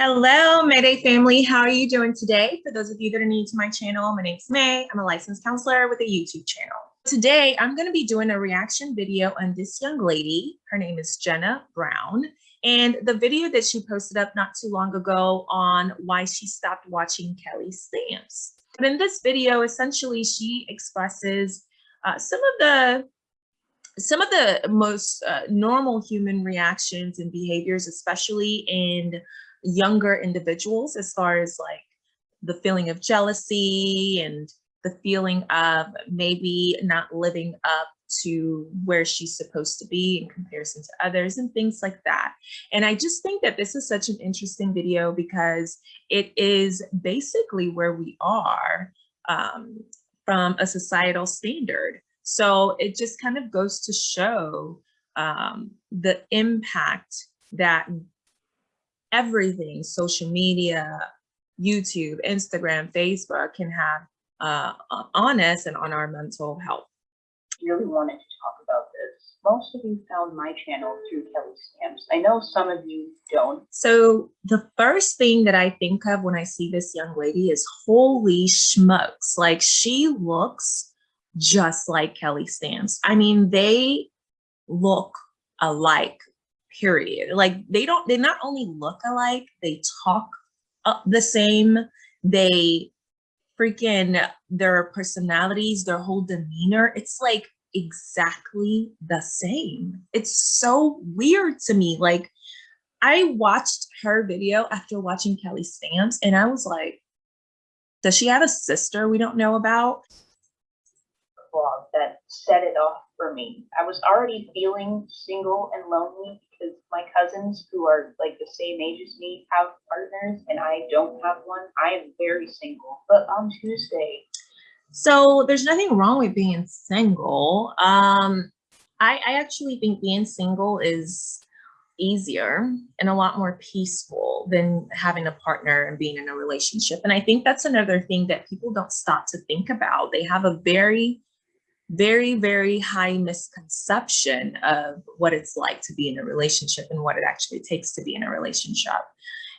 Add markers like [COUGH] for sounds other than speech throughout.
Hello, Mayday family. How are you doing today? For those of you that are new to my channel, my name's May. I'm a licensed counselor with a YouTube channel. Today, I'm going to be doing a reaction video on this young lady. Her name is Jenna Brown. And the video that she posted up not too long ago on why she stopped watching Kelly Stamps. But in this video, essentially, she expresses uh, some of the some of the most uh, normal human reactions and behaviors, especially in younger individuals as far as like the feeling of jealousy and the feeling of maybe not living up to where she's supposed to be in comparison to others and things like that. And I just think that this is such an interesting video because it is basically where we are um, from a societal standard. So it just kind of goes to show um, the impact that everything, social media, YouTube, Instagram, Facebook can have uh, on us and on our mental health. Really wanted to talk about this. Most of you found my channel through Kelly Stamps. I know some of you don't. So the first thing that I think of when I see this young lady is holy smokes. Like she looks just like Kelly Stamps. I mean, they look alike period. Like they don't, they not only look alike, they talk the same. They freaking, their personalities, their whole demeanor, it's like exactly the same. It's so weird to me. Like I watched her video after watching Kelly Stamps and I was like, does she have a sister we don't know about? That set it off for me. I was already feeling single and lonely because my cousins who are like the same age as me have partners and I don't have one. I am very single. But on Tuesday. So there's nothing wrong with being single. Um, I, I actually think being single is easier and a lot more peaceful than having a partner and being in a relationship. And I think that's another thing that people don't stop to think about. They have a very very, very high misconception of what it's like to be in a relationship and what it actually takes to be in a relationship.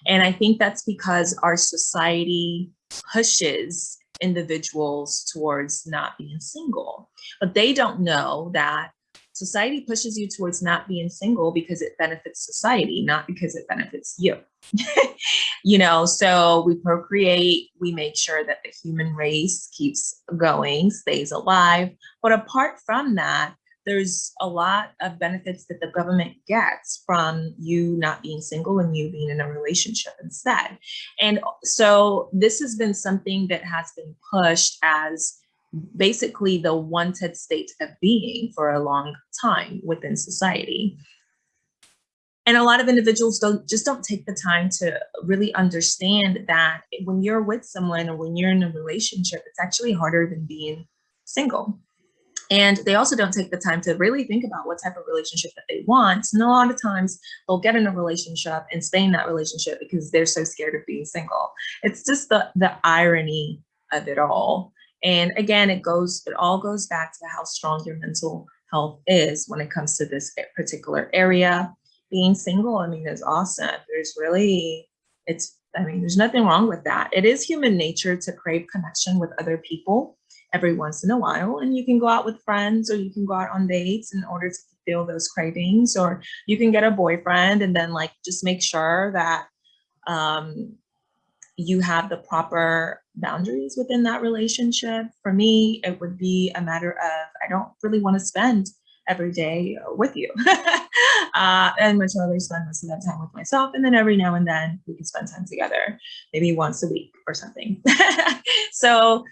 And I think that's because our society pushes individuals towards not being single, but they don't know that society pushes you towards not being single because it benefits society, not because it benefits you. [LAUGHS] you know, so we procreate, we make sure that the human race keeps going, stays alive. But apart from that, there's a lot of benefits that the government gets from you not being single and you being in a relationship instead. And so this has been something that has been pushed as basically the wanted state of being for a long time within society. And a lot of individuals don't just don't take the time to really understand that when you're with someone or when you're in a relationship, it's actually harder than being single. And they also don't take the time to really think about what type of relationship that they want. And a lot of times they'll get in a relationship and stay in that relationship because they're so scared of being single. It's just the, the irony of it all. And again, it goes, it all goes back to how strong your mental health is when it comes to this particular area. Being single, I mean, is awesome. There's really, it's, I mean, there's nothing wrong with that. It is human nature to crave connection with other people every once in a while. And you can go out with friends or you can go out on dates in order to fulfill those cravings, or you can get a boyfriend and then like just make sure that um, you have the proper boundaries within that relationship. For me, it would be a matter of, I don't really want to spend every day with you. [LAUGHS] uh, and much rather spend most of that time with myself. And then every now and then we can spend time together, maybe once a week or something. [LAUGHS] so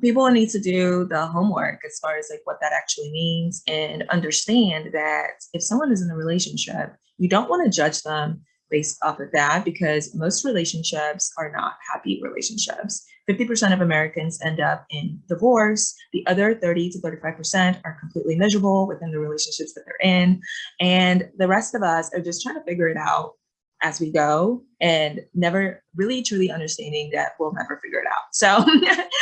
people need to do the homework as far as like what that actually means and understand that if someone is in a relationship, you don't want to judge them based off of that because most relationships are not happy relationships. 50% of Americans end up in divorce. The other 30 to 35% are completely miserable within the relationships that they're in. And the rest of us are just trying to figure it out as we go and never really truly understanding that we'll never figure it out. So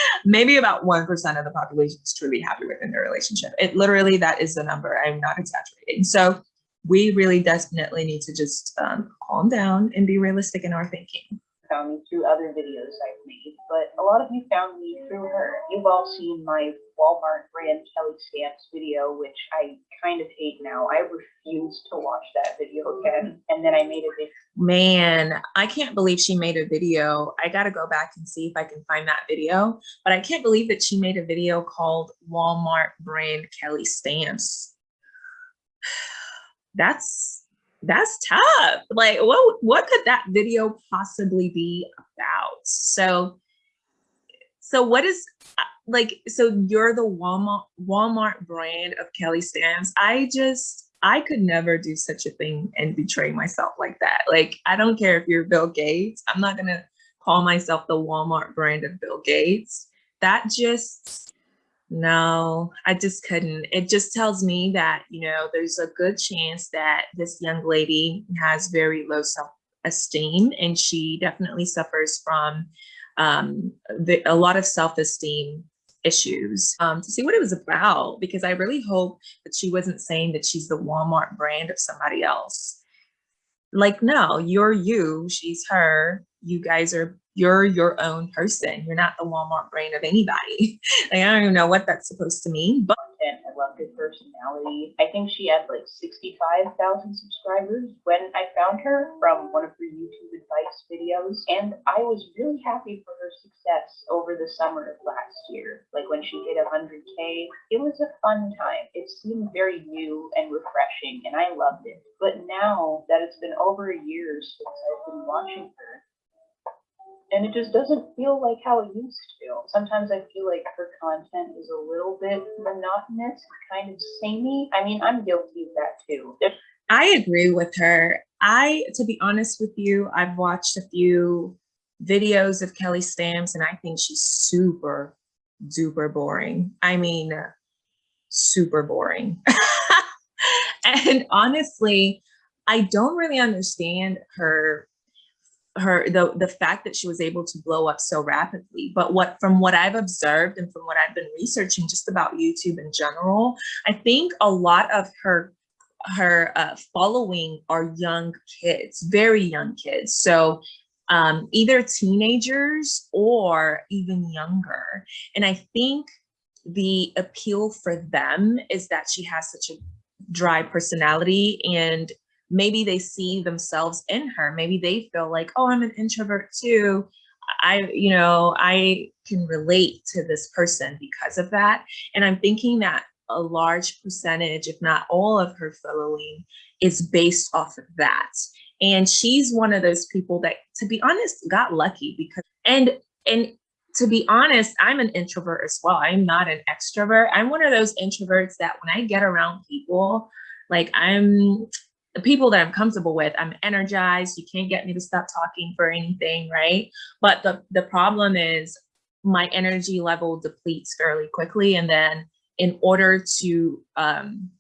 [LAUGHS] maybe about 1% of the population is truly happy within their relationship. It literally, that is the number. I'm not exaggerating. So we really definitely need to just um, calm down and be realistic in our thinking. found me through other videos I've made, but a lot of you found me through her. You've all seen my Walmart brand Kelly Stamps video, which I kind of hate now. I refuse to watch that video again. And then I made a video. Man, I can't believe she made a video. I got to go back and see if I can find that video. But I can't believe that she made a video called Walmart brand Kelly Stamps. That's that's tough. Like what what could that video possibly be about? So so what is uh, like so you're the Walmart Walmart brand of Kelly Stamps. I just I could never do such a thing and betray myself like that. Like I don't care if you're Bill Gates. I'm not going to call myself the Walmart brand of Bill Gates. That just no, I just couldn't. It just tells me that, you know, there's a good chance that this young lady has very low self-esteem and she definitely suffers from um, the, a lot of self-esteem issues um, to see what it was about because I really hope that she wasn't saying that she's the Walmart brand of somebody else. Like, no, you're you, she's her. You guys are you're your own person. You're not the Walmart brain of anybody. [LAUGHS] like, I don't even know what that's supposed to mean, but I love her personality. I think she had like 65,000 subscribers when I found her from one of her YouTube advice videos. And I was really happy for her success over the summer of last year. Like when she hit 100K, it was a fun time. It seemed very new and refreshing, and I loved it. But now that it's been over a year since I've been watching her, and it just doesn't feel like how it used to. Sometimes I feel like her content is a little bit monotonous, kind of samey. I mean, I'm guilty of that too. I agree with her. I, to be honest with you, I've watched a few videos of Kelly Stamps and I think she's super duper boring. I mean, uh, super boring. [LAUGHS] and honestly, I don't really understand her her the the fact that she was able to blow up so rapidly. But what from what i've observed and from what i've been researching just about youtube in general i think a lot of her her uh, following are young kids very young kids. So um, either teenagers or even younger. And i think the appeal for them is that she has such a dry personality and maybe they see themselves in her. Maybe they feel like, oh, I'm an introvert too. I, you know, I can relate to this person because of that. And I'm thinking that a large percentage, if not all of her following is based off of that. And she's one of those people that, to be honest, got lucky because, and, and to be honest, I'm an introvert as well. I'm not an extrovert. I'm one of those introverts that when I get around people, like I'm the people that I'm comfortable with, I'm energized. You can't get me to stop talking for anything, right? But the, the problem is my energy level depletes fairly quickly. And then in order to um,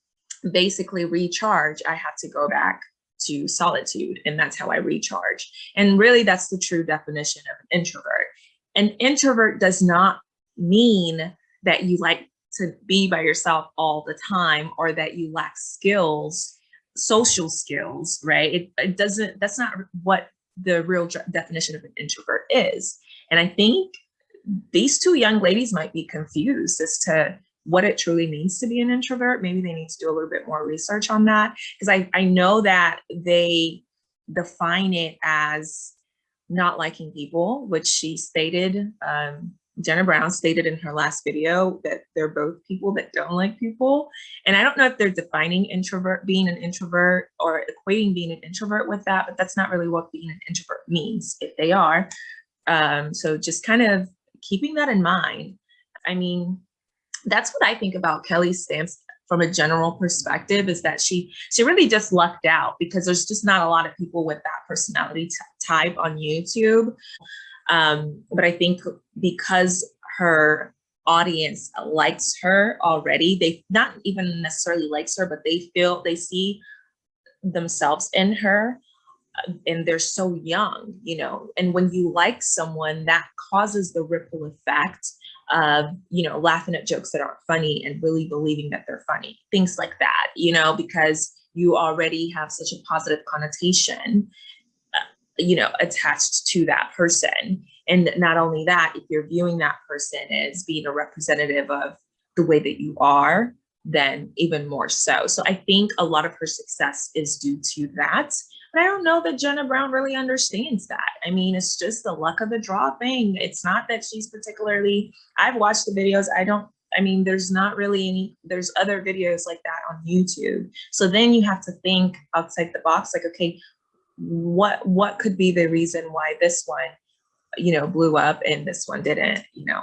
basically recharge, I have to go back to solitude. And that's how I recharge. And really, that's the true definition of an introvert. An introvert does not mean that you like to be by yourself all the time or that you lack skills social skills, right? It, it doesn't, that's not what the real definition of an introvert is. And I think these two young ladies might be confused as to what it truly means to be an introvert. Maybe they need to do a little bit more research on that because I, I know that they define it as not liking people, which she stated um, Jenna Brown stated in her last video that they're both people that don't like people. And I don't know if they're defining introvert, being an introvert or equating being an introvert with that, but that's not really what being an introvert means if they are. Um, so just kind of keeping that in mind. I mean, that's what I think about Kelly Stamps from a general perspective is that she she really just lucked out because there's just not a lot of people with that personality type on YouTube. Um, but I think because her audience likes her already, they not even necessarily likes her, but they feel they see themselves in her uh, and they're so young, you know, and when you like someone that causes the ripple effect of, you know, laughing at jokes that aren't funny and really believing that they're funny, things like that, you know, because you already have such a positive connotation, you know, attached to that person. And not only that, if you're viewing that person as being a representative of the way that you are, then even more so. So I think a lot of her success is due to that. But I don't know that Jenna Brown really understands that. I mean, it's just the luck of the draw thing. It's not that she's particularly, I've watched the videos. I don't, I mean, there's not really any, there's other videos like that on YouTube. So then you have to think outside the box, like, okay, what, what could be the reason why this one, you know, blew up and this one didn't, you know?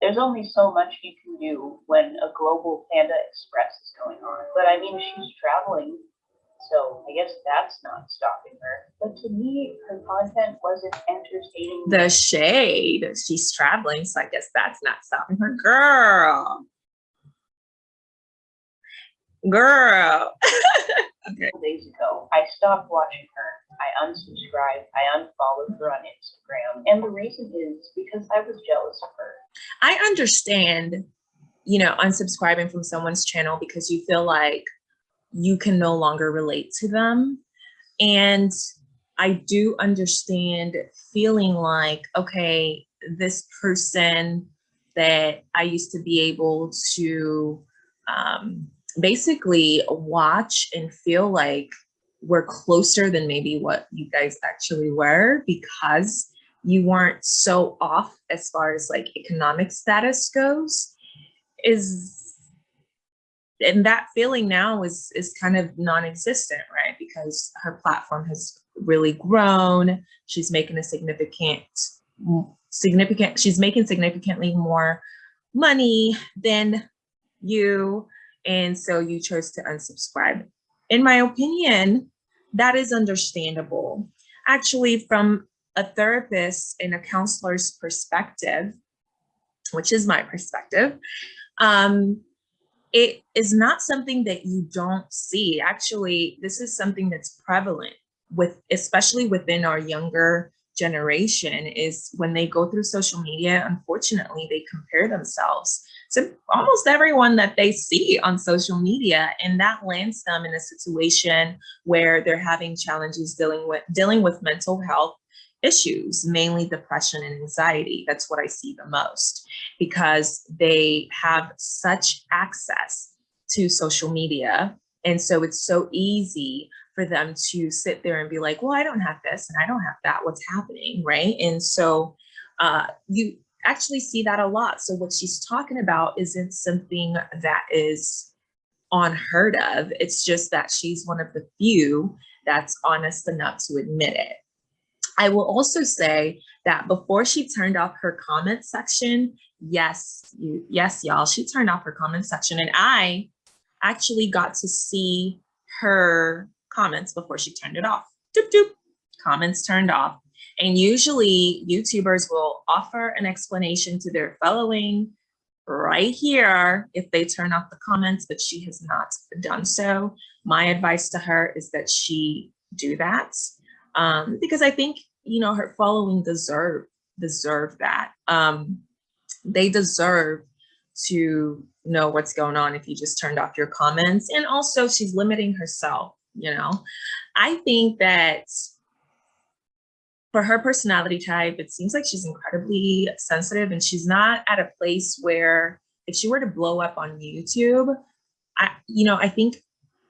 There's only so much you can do when a global Panda Express is going on. But I mean, she's traveling, so I guess that's not stopping her. But to me, her content wasn't entertaining. the shade. She's traveling, so I guess that's not stopping her. Girl. Girl. [LAUGHS] okay. couple days ago. I stopped watching her. I unsubscribed. I unfollowed her on Instagram. And the reason is because I was jealous of her. I understand, you know, unsubscribing from someone's channel because you feel like you can no longer relate to them. And I do understand feeling like, okay, this person that I used to be able to um, basically watch and feel like we're closer than maybe what you guys actually were because you weren't so off as far as like economic status goes is and that feeling now is is kind of non-existent right? Because her platform has really grown. She's making a significant significant she's making significantly more money than you and so you chose to unsubscribe. In my opinion that is understandable. Actually from a therapist and a counselor's perspective which is my perspective um it is not something that you don't see. Actually this is something that's prevalent with especially within our younger generation is when they go through social media unfortunately they compare themselves to almost everyone that they see on social media and that lands them in a situation where they're having challenges dealing with dealing with mental health issues mainly depression and anxiety that's what i see the most because they have such access to social media and so it's so easy for them to sit there and be like, well, I don't have this and I don't have that. What's happening, right? And so uh, you actually see that a lot. So what she's talking about isn't something that is unheard of. It's just that she's one of the few that's honest enough to admit it. I will also say that before she turned off her comment section, yes, you, yes, y'all, she turned off her comment section and I actually got to see her comments before she turned it off. Doop, doop, comments turned off. And usually YouTubers will offer an explanation to their following right here if they turn off the comments, but she has not done so. My advice to her is that she do that um, because I think, you know, her following deserve, deserve that. Um, they deserve to know what's going on if you just turned off your comments. And also she's limiting herself you know i think that for her personality type it seems like she's incredibly sensitive and she's not at a place where if she were to blow up on youtube i you know i think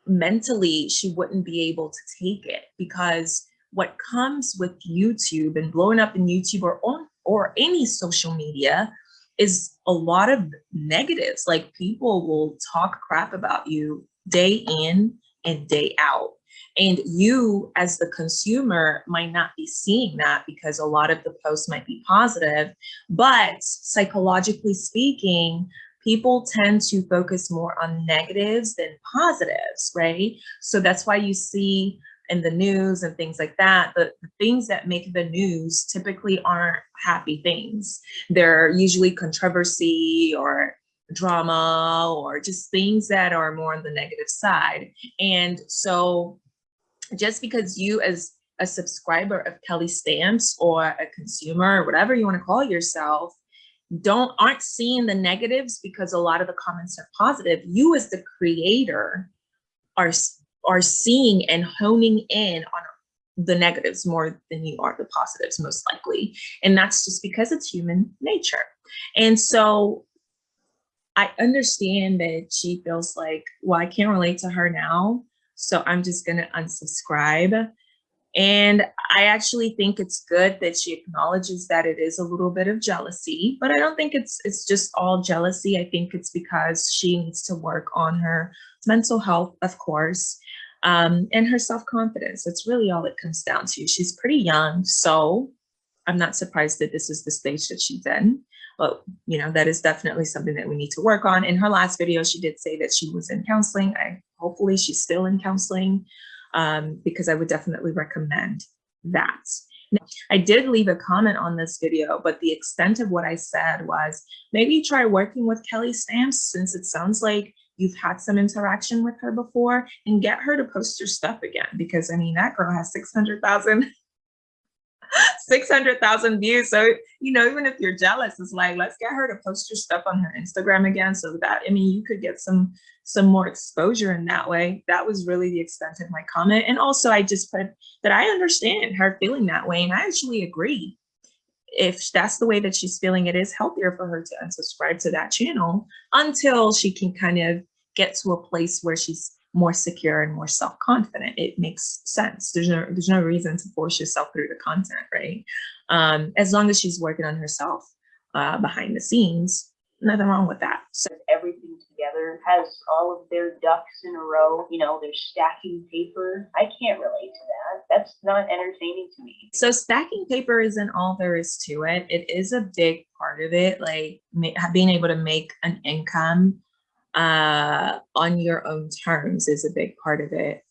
mentally she wouldn't be able to take it because what comes with youtube and blowing up in youtube or on or any social media is a lot of negatives like people will talk crap about you day in and day out. And you as the consumer might not be seeing that because a lot of the posts might be positive, but psychologically speaking, people tend to focus more on negatives than positives, right? So that's why you see in the news and things like that, the, the things that make the news typically aren't happy things. They're usually controversy or drama or just things that are more on the negative side. And so just because you as a subscriber of Kelly Stamps or a consumer or whatever you want to call yourself, don't aren't seeing the negatives because a lot of the comments are positive. You as the creator are are seeing and honing in on the negatives more than you are the positives most likely. And that's just because it's human nature. And so i understand that she feels like well i can't relate to her now so i'm just going to unsubscribe and I actually think it's good that she acknowledges that it is a little bit of jealousy, but I don't think it's it's just all jealousy. I think it's because she needs to work on her mental health, of course, um, and her self-confidence. That's really all it comes down to. She's pretty young, so I'm not surprised that this is the stage that she's in. But you know, that is definitely something that we need to work on. In her last video, she did say that she was in counseling. I hopefully she's still in counseling um, because I would definitely recommend that. Now, I did leave a comment on this video, but the extent of what I said was maybe try working with Kelly Stamps since it sounds like you've had some interaction with her before and get her to post your stuff again because I mean that girl has 600,000 600,000 views. So, you know, even if you're jealous, it's like, let's get her to post your stuff on her Instagram again. So that, I mean, you could get some, some more exposure in that way. That was really the extent of my comment. And also I just put that I understand her feeling that way. And I actually agree. If that's the way that she's feeling, it is healthier for her to unsubscribe to that channel until she can kind of get to a place where she's more secure and more self-confident. It makes sense. There's no there's no reason to force yourself through the content, right? Um, as long as she's working on herself uh, behind the scenes, nothing wrong with that. So Everything together has all of their ducks in a row. You know, they're stacking paper. I can't relate to that. That's not entertaining to me. so stacking paper isn't all there is to it. It is a big part of it, like being able to make an income uh, on your own terms is a big part of it.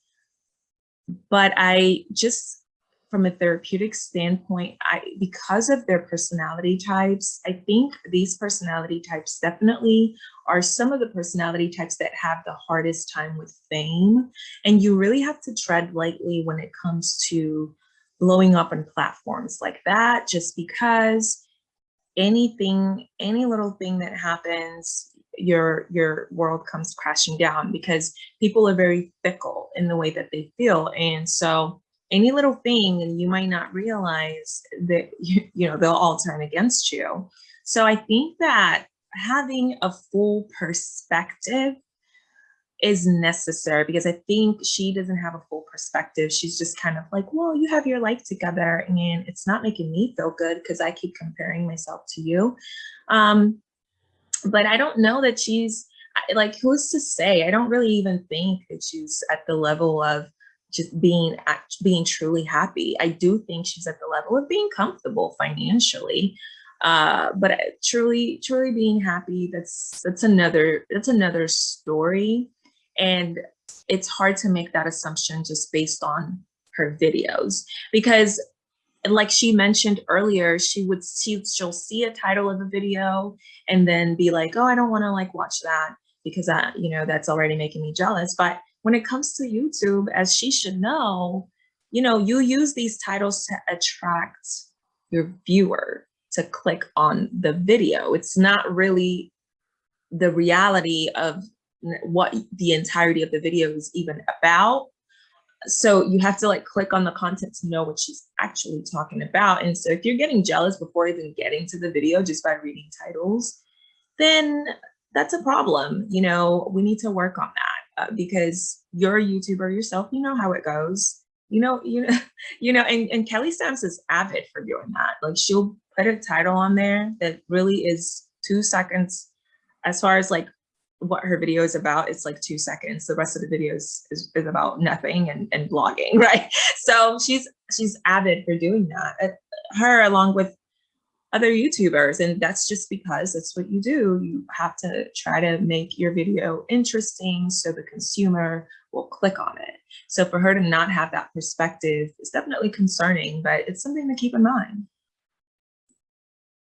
But I just, from a therapeutic standpoint, I because of their personality types, I think these personality types definitely are some of the personality types that have the hardest time with fame. And you really have to tread lightly when it comes to blowing up on platforms like that, just because anything, any little thing that happens, your your world comes crashing down because people are very fickle in the way that they feel. And so any little thing and you might not realize that [LAUGHS] you, you know they'll all turn against you. So i think that having a full perspective is necessary because i think she doesn't have a full perspective. She's just kind of like well you have your life together and it's not making me feel good because i keep comparing myself to you. Um but I don't know that she's like who's to say? I don't really even think that she's at the level of just being being truly happy. I do think she's at the level of being comfortable financially. Uh, but truly, truly being happy, that's that's another that's another story. And it's hard to make that assumption just based on her videos because and like she mentioned earlier, she would see she'll see a title of a video and then be like, oh, I don't want to like watch that because that, you know, that's already making me jealous. But when it comes to YouTube, as she should know, you know, you use these titles to attract your viewer to click on the video. It's not really the reality of what the entirety of the video is even about so you have to like click on the content to know what she's actually talking about. And so if you're getting jealous before even getting to the video just by reading titles, then that's a problem. You know, we need to work on that uh, because you're a YouTuber yourself. You know how it goes. You know, you know, [LAUGHS] you know, and, and Kelly Stamps is avid for doing that. Like she'll put a title on there that really is two seconds as far as like what her video is about it's like two seconds. The rest of the video is, is, is about nothing and, and vlogging [LAUGHS] right? So she's she's avid for doing that Uh, her along with other youtubers and that's just because that's what you do. You have to try to make your video interesting so the consumer will click on it. So for her to not have that perspective is definitely concerning but it's something to keep in mind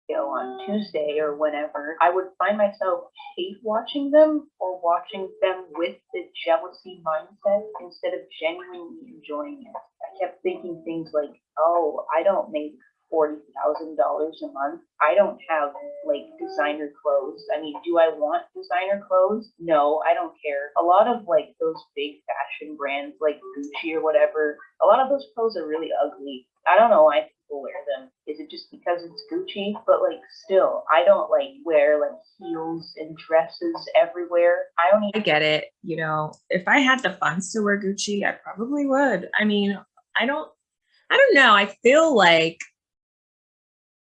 Video on Tuesday or whenever, I would find myself hate watching them or watching them with the jealousy mindset instead of genuinely enjoying it. I kept thinking things like, oh, I don't make forty thousand dollars a month. I don't have like designer clothes. I mean, do I want designer clothes? No, I don't care. A lot of like those big fashion brands like Gucci or whatever, a lot of those clothes are really ugly. I don't know why people wear them. Is it just because it's Gucci? But like still, I don't like wear like heels and dresses everywhere. I don't I get it. You know, if I had the funds to wear Gucci, I probably would. I mean, I don't, I don't know. I feel like,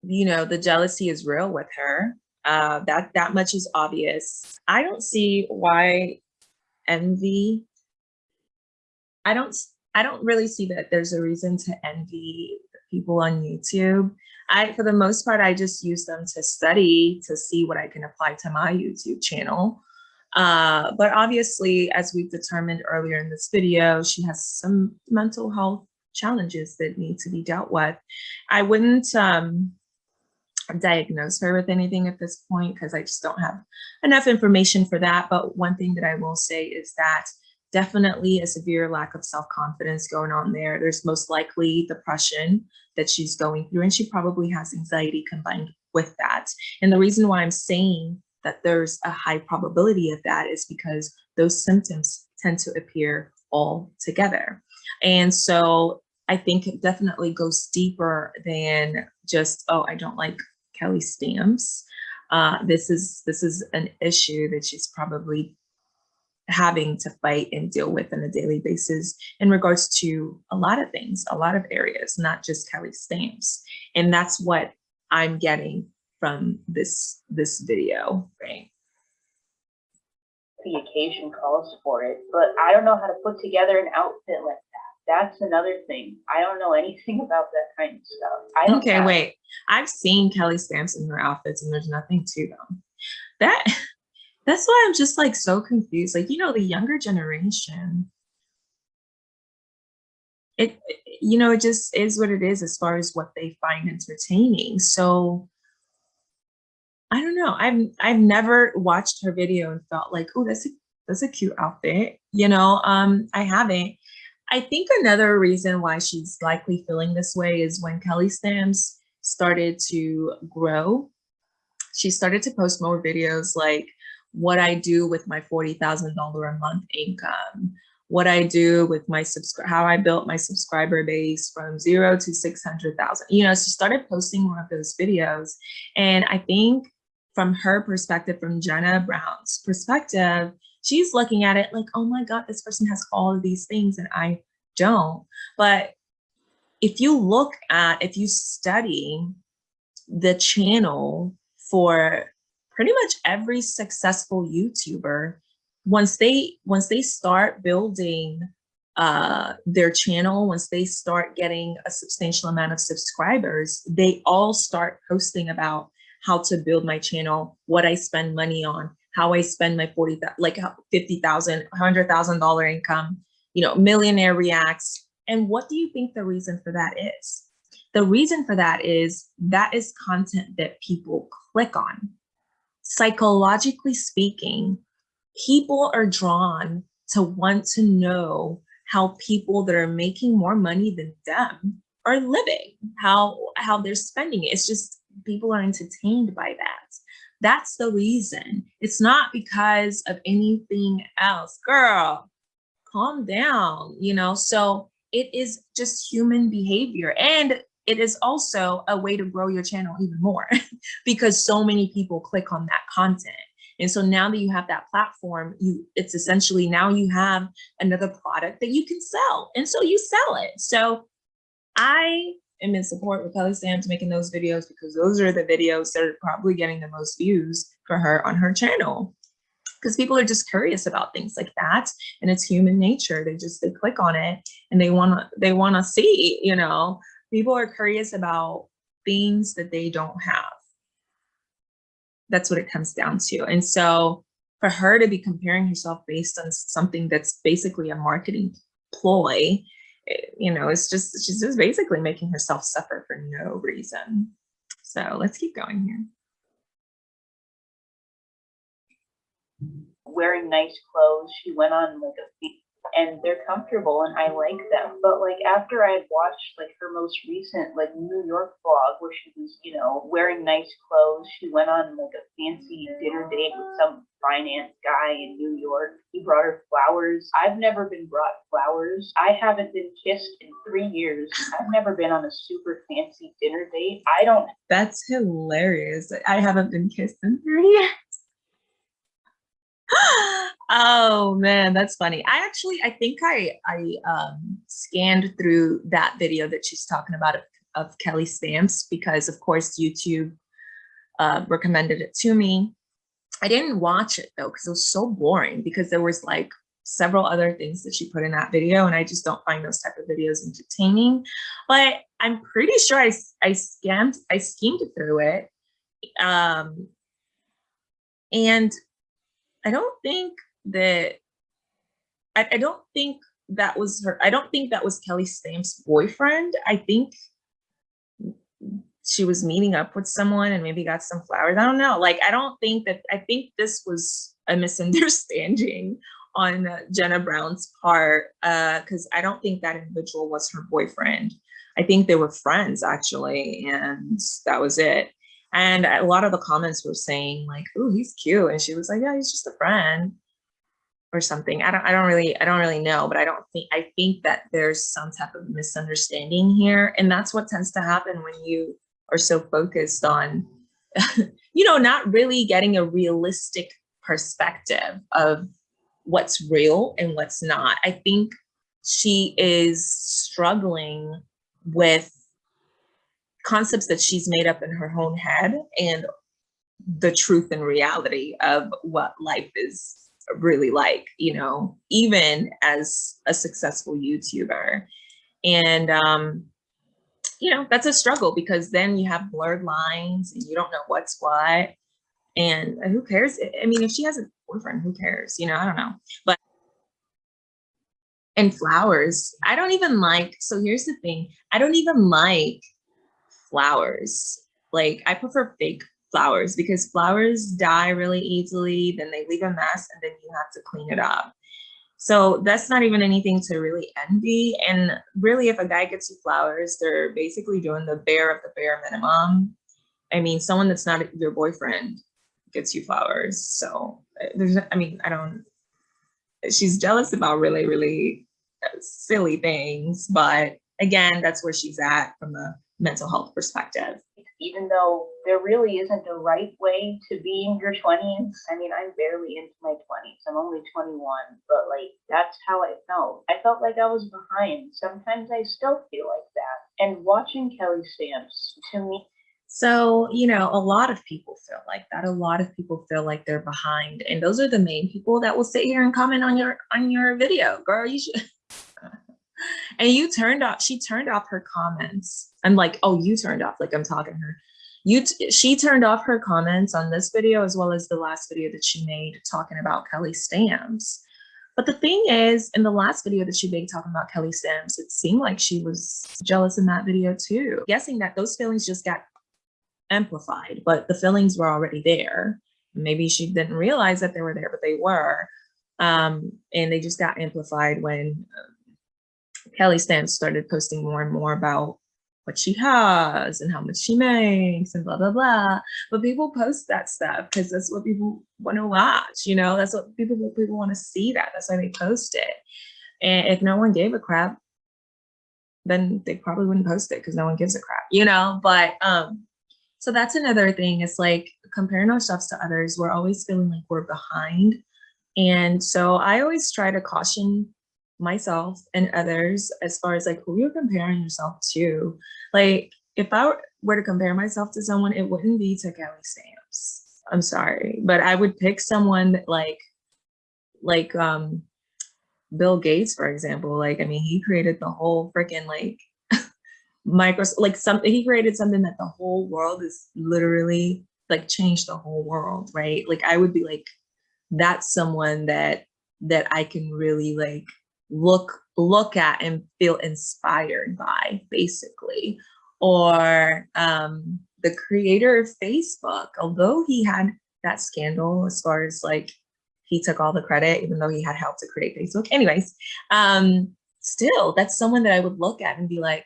you know, the jealousy is real with her. Uh, that that much is obvious. I don't see why envy. I don't. I don't really see that there's a reason to envy people on YouTube. I, for the most part, I just use them to study to see what I can apply to my YouTube channel. Uh, but obviously, as we've determined earlier in this video, she has some mental health challenges that need to be dealt with. I wouldn't um, diagnose her with anything at this point because I just don't have enough information for that. But one thing that I will say is that definitely a severe lack of self-confidence going on there. There's most likely depression that she's going through, and she probably has anxiety combined with that. And the reason why I'm saying that there's a high probability of that is because those symptoms tend to appear all together. And so I think it definitely goes deeper than just, oh, I don't like Kelly stamps. Uh, this is this is an issue that she's probably having to fight and deal with on a daily basis in regards to a lot of things, a lot of areas, not just Kelly stamps. And that's what I'm getting from this this video, right? the occasion calls for it, but I don't know how to put together an outfit like that. That's another thing. I don't know anything [LAUGHS] about that kind of stuff. I Okay, wait. I've seen Kelly stamps in her outfits and there's nothing to them. That [LAUGHS] that's why I'm just like so confused. Like, you know, the younger generation, it you know, it just is what it is as far as what they find entertaining. So I don't know. I've I've never watched her video and felt like, oh, that's a that's a cute outfit. You know, um, I haven't. I think another reason why she's likely feeling this way is when Kelly Stamps started to grow, she started to post more videos like what I do with my $40,000 a month income, what I do with my subscribe, how I built my subscriber base from zero to 600,000. You know, she started posting more of those videos. And I think from her perspective, from Jenna Brown's perspective, she's looking at it like, oh my God, this person has all of these things and I don't. But if you look at, if you study the channel for pretty much every successful YouTuber, once they once they start building uh, their channel, once they start getting a substantial amount of subscribers, they all start posting about how to build my channel, what I spend money on, how I spend my 40, like $50,000, $100,000 income, you know, millionaire reacts. And what do you think the reason for that is? The reason for that is that is content that people click on. Psychologically speaking, people are drawn to want to know how people that are making more money than them are living, how how they're spending it. It's just people are entertained by that. That's the reason. It's not because of anything else. Girl, calm down, you know? So it is just human behavior. And it is also a way to grow your channel even more [LAUGHS] because so many people click on that content. And so now that you have that platform, you it's essentially now you have another product that you can sell. And so you sell it. So I am in support with Kelly Stamps making those videos because those are the videos that are probably getting the most views for her on her channel. Because people are just curious about things like that. And it's human nature. They just they click on it and they wanna they wanna see, you know, people are curious about things that they don't have. That's what it comes down to. And so for her to be comparing herself based on something that's basically a marketing ploy, eh, you know, it's just, she's just basically making herself suffer for no reason. So let's keep going here. wearing nice clothes. She went on like a and they're comfortable and I like them. But like after I had watched like her most recent like New York vlog where she was, you know, wearing nice clothes, she went on like a fancy dinner date with some finance guy in New York. He brought her flowers. I've never been brought flowers. I haven't been kissed in three years. I've never been on a super fancy dinner date. I don't That's hilarious. I haven't been kissed in three [LAUGHS] years. [LAUGHS] oh man, that's funny. I actually, I think I I um, scanned through that video that she's talking about of, of Kelly Stamps because, of course, YouTube uh, recommended it to me. I didn't watch it though because it was so boring because there was like several other things that she put in that video and I just don't find those type of videos entertaining. But I'm pretty sure I, I scammed, I schemed through it. Um, and I don't think that, I, I don't think that was her, I don't think that was Kelly Stamps' boyfriend. I think she was meeting up with someone and maybe got some flowers. I don't know. Like, I don't think that, I think this was a misunderstanding [LAUGHS] on Jenna Brown's part, because uh, I don't think that individual was her boyfriend. I think they were friends actually, and that was it. And a lot of the comments were saying like, "Oh, he's cute," and she was like, "Yeah, he's just a friend." or something. I don't I don't really I don't really know, but I don't think I think that there's some type of misunderstanding here. And that's what tends to happen when you are so focused on, [LAUGHS] you know, not really getting a realistic perspective of what's real and what's not. I think she is struggling with concepts that she's made up in her own head and the truth and reality of what life is really like, you know, even as a successful YouTuber. And, um, you know, that's a struggle because then you have blurred lines and you don't know what's what. And who cares? I mean, if she has a boyfriend, who cares? You know, I don't know. But and flowers, I don't even like, so here's the thing. I don't even like flowers. Like I prefer fake flowers because flowers die really easily, then they leave a mess and then you have to clean it up. So that's not even anything to really envy. And really, if a guy gets you flowers, they're basically doing the bare of the bare minimum. I mean, someone that's not your boyfriend gets you flowers. So uh, there's, I mean, I don't, she's jealous about really, really uh, silly things. But again, that's where she's at from a mental health perspective even though there really isn't a right way to be in your 20s. I mean, I'm barely into my 20s. I'm only 21, but like that's how I felt. I felt like I was behind. Sometimes I still feel like that. And watching Kelly Stamps to me so, you know, a lot of people feel like that. A lot of people feel like they're behind. And those are the main people that will sit here and comment on your on your video. Girl, you should and you turned off she turned off her comments. I'm like oh you turned off like i'm talking to her. You she turned off her comments on this video as well as the last video that she made talking about kelly stamps. But the thing is in the last video that she made talking about kelly stamps it seemed like she was jealous in that video too. Guessing that those feelings just got amplified but the feelings were already there. Maybe she didn't realize that they were there but they were. Um, and they just got amplified when uh, Kelly Stamps started posting more and more about what she has and how much she makes and blah, blah, blah. But people post that stuff because that's what people want to watch, you know, that's what people, people want to see that. That's why they post it. And if no one gave a crap, then they probably wouldn't post it because no one gives a crap, you know? But um, so that's another thing. It's like comparing ourselves to others, we're always feeling like we're behind. And so I always try to caution myself and others as far as like who you're comparing yourself to. Like if I were to compare myself to someone, it wouldn't be to Kelly Stamps. I'm sorry, but I would pick someone that like, like um, Bill Gates, for example. Like, I mean, he created the whole freaking like [LAUGHS] Microsoft, like something, he created something that the whole world is literally like changed the whole world, right? Like I would be like, that's someone that that I can really like look look at and feel inspired by basically or um, the creator of facebook although he had that scandal as far as like he took all the credit, even though he had help to create Facebook. Anyways, um, still, that's someone that I would look at and be like,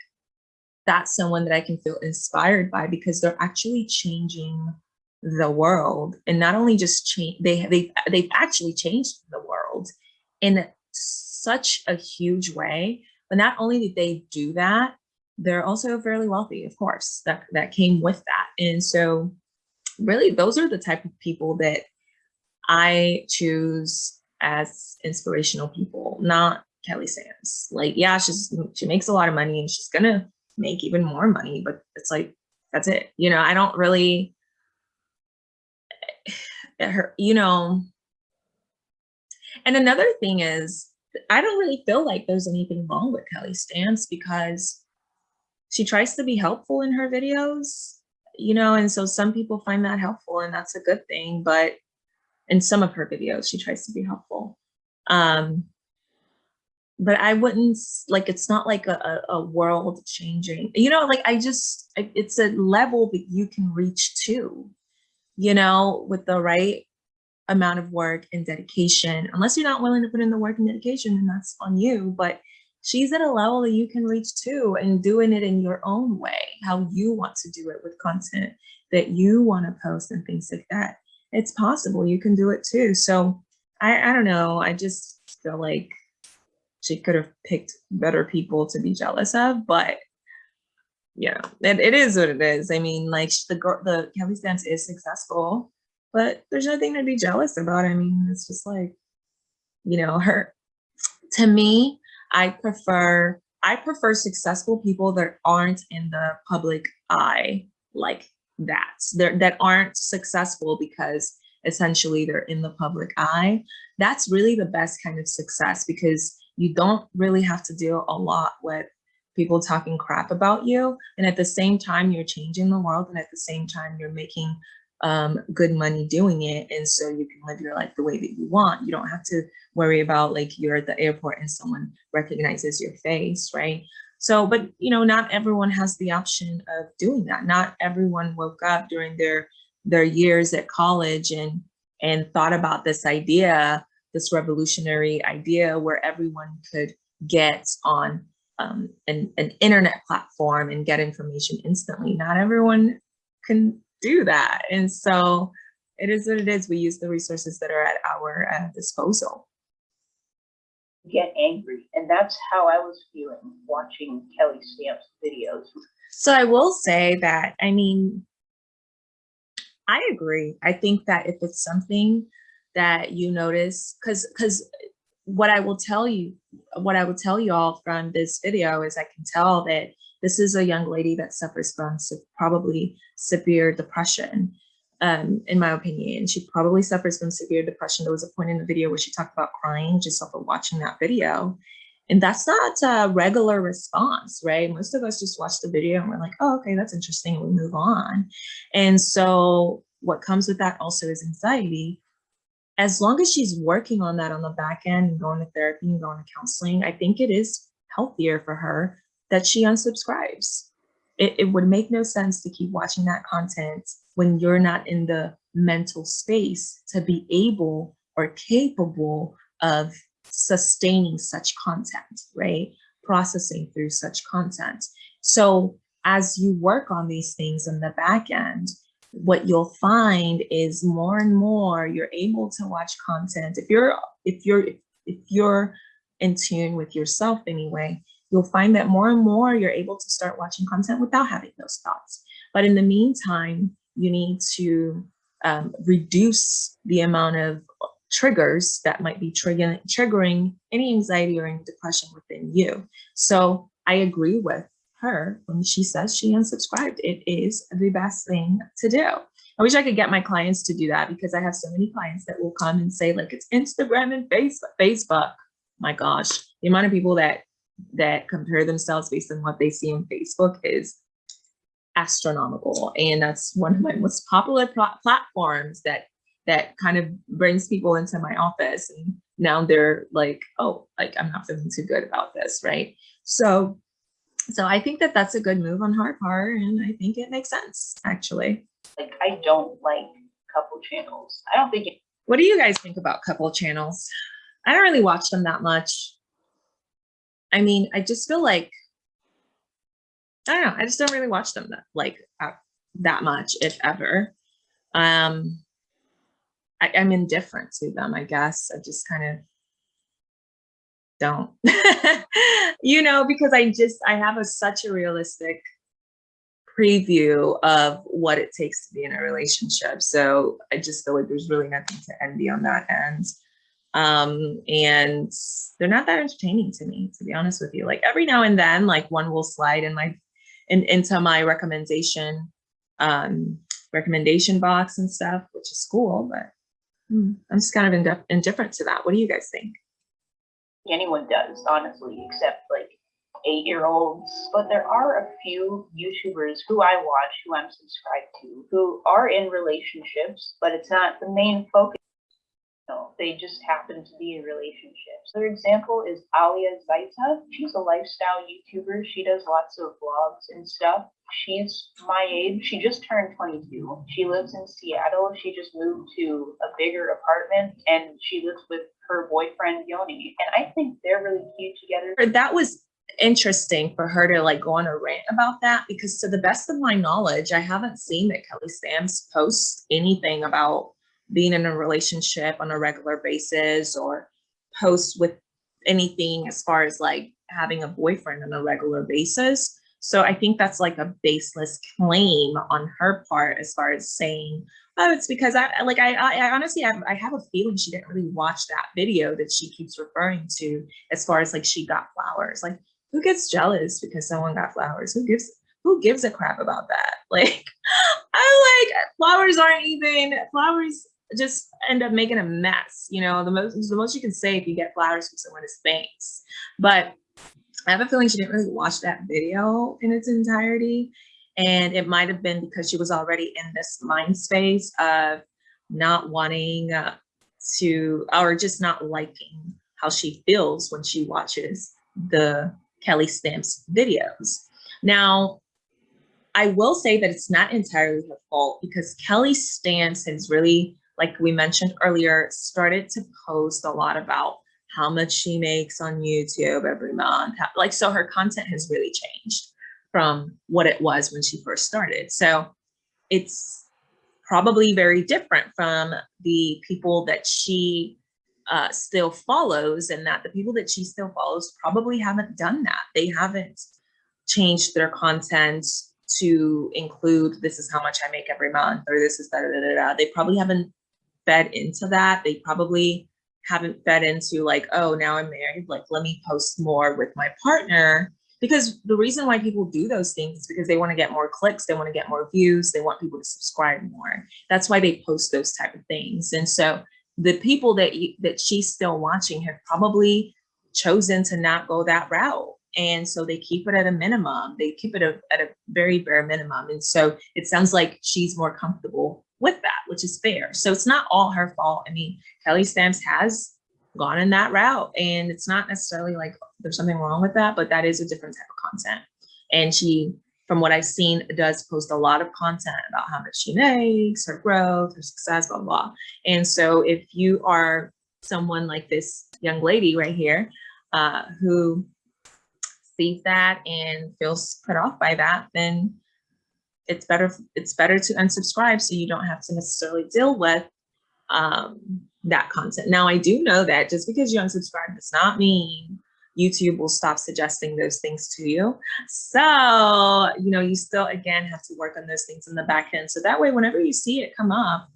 that's someone that I can feel inspired by because they're actually changing the world and not only just change they they they've actually changed the world in such a huge way but not only did they do that they're also fairly wealthy of course that that came with that and so really those are the type of people that i choose as inspirational people not kelly stamps like yeah she's she makes a lot of money and she's gonna make even more money but it's like that's it you know i don't really [SIGHS] her, you know. And another thing is, I don't really feel like there's anything wrong with Kelly Stamps because she tries to be helpful in her videos, you know, and so some people find that helpful and that's a good thing, but in some of her videos, she tries to be helpful. Um, but I wouldn't like, it's not like a, a world changing, you know, like I just, it's a level that you can reach to, you know, with the right amount of work and dedication, unless you're not willing to put in the work and dedication, then that's on you. But she's at a level that you can reach to and doing it in your own way, how you want to do it with content that you want to post and things like that. It's possible you can do it too. So I, I don't know. I just feel like she could have picked better people to be jealous of, but yeah, it, it is what it is. I mean, like the girl, the Kelly Stamps is successful, but there's nothing to be jealous about. I mean, it's just like, you know, her, to me, I prefer, I prefer successful people that aren't in the public eye like that, They're, that aren't successful because essentially they're in the public eye. That's really the best kind of success because you don't really have to deal a lot with people talking crap about you. And at the same time, you're changing the world. And at the same time, you're making um, good money doing it. And so you can live your life the way that you want. You don't have to worry about like you're at the airport and someone recognizes your face, right? So, but you know, not everyone has the option of doing that. Not everyone woke up during their their years at college and and thought about this idea, this revolutionary idea where everyone could get on um, an, an internet platform and get information instantly. Not everyone can do that. And so it is what it is. We use the resources that are at our uh, disposal. Get angry. And that's how I was feeling watching Kelly Stamp's videos. So I will say that, I mean, I agree. I think that if it's something that you notice, because because what I will tell you, what I will tell you all from this video is I can tell that this is a young lady that suffers from probably severe depression, um, in my opinion. She probably suffers from severe depression. There was a point in the video where she talked about crying just of watching that video. And that's not a regular response, right? Most of us just watch the video and we're like, oh, okay, that's interesting, and we move on. And so what comes with that also is anxiety as long as she's working on that on the back end and going to therapy and going to counseling, I think it is healthier for her that she unsubscribes. It, it would make no sense to keep watching that content when you're not in the mental space to be able or capable of sustaining such content, right? Processing through such content. So as you work on these things in the back end, what you'll find is more and more you're able to watch content. If you're if you're if you're in tune with yourself anyway, you'll find that more and more you're able to start watching content without having those thoughts. But in the meantime, you need to um, reduce the amount of triggers that might be triggering, triggering any anxiety or any depression within you. So I agree with her when she says she unsubscribed. It is the best thing to do. I wish I could get my clients to do that because I have so many clients that will come and say like it's Instagram and Facebook. Facebook. My gosh, the amount of people that that compare themselves based on what they see on Facebook is astronomical. And that's one of my most popular platforms that that kind of brings people into my office. And now they're like, oh, like I'm not feeling too good about this, right? So so I think that that's a good move on her part, and I think it makes sense, actually. Like, I don't like couple channels. I don't think What do you guys think about couple channels? I don't really watch them that much. I mean, I just feel like I don't know. I just don't really watch them that like uh, that much, if ever. Um, I, I'm indifferent to them. I guess I just kind of don't, [LAUGHS] you know, because I just I have a such a realistic preview of what it takes to be in a relationship. So I just feel like there's really nothing to envy on that end. Um, and they're not that entertaining to me, to be honest with you. Like every now and then, like one will slide in my in, into my recommendation um, recommendation box and stuff, which is cool, but hmm, I'm just kind of indif indifferent to that. What do you guys think? Anyone does, honestly, except like eight-year-olds. But there are a few YouTubers who I watch, who I'm subscribed to, who are in relationships, but it's not the main focus they just happen to be in relationships. Their example is Alia Zaita. She's a lifestyle YouTuber. She does lots of vlogs and stuff. She's my age. She just turned 22. She lives in Seattle. She just moved to a bigger apartment and she lives with her boyfriend Yoni. And I think they're really cute together. That was interesting for her to like go on a rant about that because to the best of my knowledge, I haven't seen that Kelly Stamps posts anything about being in a relationship on a regular basis or post with anything as far as like having a boyfriend on a regular basis. So I think that's like a baseless claim on her part as far as saying, oh, it's because I like I, I honestly have I have a feeling she didn't really watch that video that she keeps referring to as far as like she got flowers. Like who gets jealous because someone got flowers? Who gives who gives a crap about that? [LAUGHS] Like I like flowers aren't even flowers just end up making a mess. You know, the most the most you can say if you get flowers from someone is thanks. But I have a feeling she didn't really watch that video in its entirety. And it might have been because she was already in this mind space of not wanting uh, to, or just not liking how she feels when she watches the Kelly Stamps videos. Now, I will say that it's not entirely her fault because Kelly Stamps has really like we mentioned earlier, started to post a lot about how much she makes on YouTube every month. Like, so her content has really changed from what it was when she first started. So it's probably very different from the people that she uh, still follows and that the people that she still follows probably haven't done that. They haven't changed their content to include this is how much I make every month or this is da da da da. They probably haven't fed into that. They probably haven't fed into like, oh, now I'm married, like, let me post more with my partner. Because the reason why people do those things is because they want to get more clicks, they want to get more views, they want people to subscribe more. That's why they post those type of things. And so the people that you, that she's still watching have probably chosen to not go that route. And so they keep it at a minimum. They keep it a, at a very bare minimum. And so it sounds like she's more comfortable with that, which is fair. So it's not all her fault. I mean, Kelly Stamps has gone in that route and it's not necessarily like there's something wrong with that, but that is a different type of content. And she, from what I've seen, does post a lot of content about how much she makes, her growth, her success, blah, blah. And so if you are someone like this young lady right here, uh, who sees that and feels put off by that, then it's better it's better to unsubscribe so you don't have to necessarily deal with um, that content. Now, I do know that just because you unsubscribe does not mean YouTube will stop suggesting those things to you. So, you know, you still, again, have to work on those things in the back end. So that way, whenever you see it come up,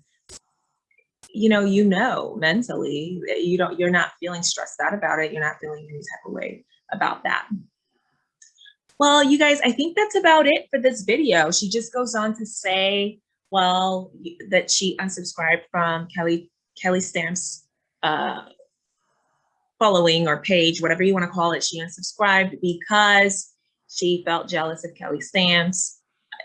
you know, you know mentally you don't, you're not feeling stressed out about it. You're not feeling any type of way about that. Well, you guys, I think that's about it for this video. She just goes on to say, well, that she unsubscribed from Kelly Kelly Stamps uh, following or page, whatever you want to call it. She unsubscribed because she felt jealous of Kelly Stamps.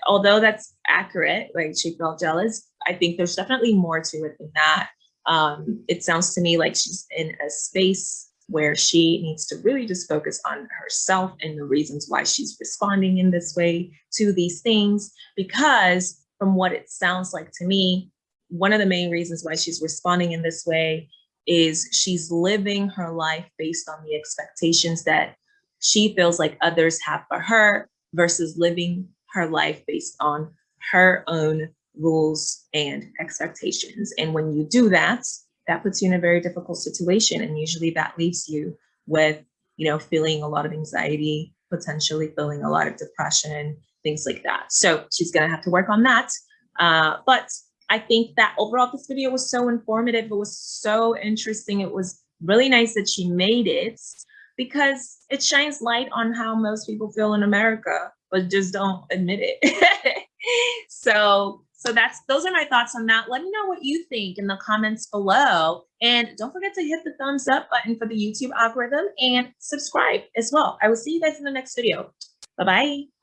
Although that's accurate, like she felt jealous, I think there's definitely more to it than that. Um, it sounds to me like she's in a space where she needs to really just focus on herself and the reasons why she's responding in this way to these things. Because from what it sounds like to me, one of the main reasons why she's responding in this way is she's living her life based on the expectations that she feels like others have for her versus living her life based on her own rules and expectations. And when you do that, that puts you in a very difficult situation. And usually that leaves you with, you know, feeling a lot of anxiety, potentially feeling a lot of depression, things like that. So she's gonna have to work on that. Uh, but I think that overall this video was so informative. It was so interesting. It was really nice that she made it because it shines light on how most people feel in America, but just don't admit it. [LAUGHS] so so that's those are my thoughts on that. Let me know what you think in the comments below. And don't forget to hit the thumbs up button for the YouTube algorithm and subscribe as well. I will see you guys in the next video. Bye-bye.